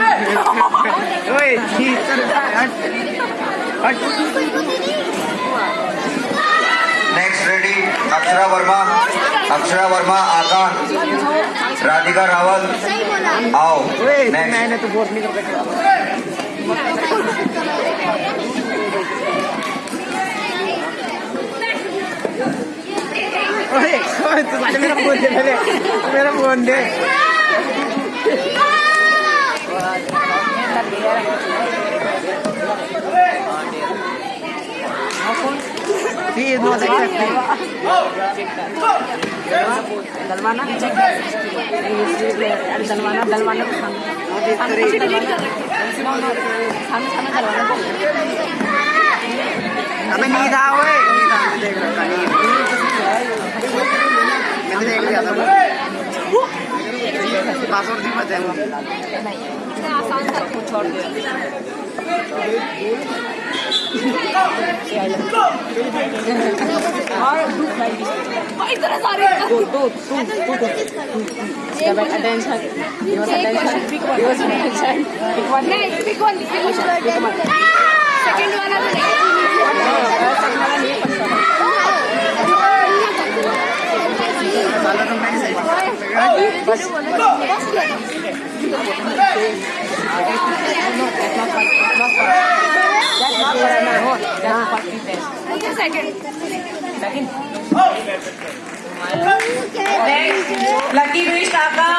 ओए हट। Next ready Akshara Varma. Akshara Varma aka Radhika Rawal. आओ मैंने तो वोट नहीं कर तू मेरा फ़ोन दे मेरा फ़ोन दे। Sé दलवाना? दलवाना दलवाना सामने सामने दलवाना हमें नींद आ ओए। नींद आ देख था नींद। मैंने देख लिया था। पासवर्ड भी पता है वो आसान सा कुछ छोड़ दे और इतना सारे तू तू तू तू Give it attention. Give us attention. Give us attention. Pick one. नहीं pick one pick one second वाला तो साला तुम नहीं सही बस That's the second. Second? Oh! Lucky Luis Taka.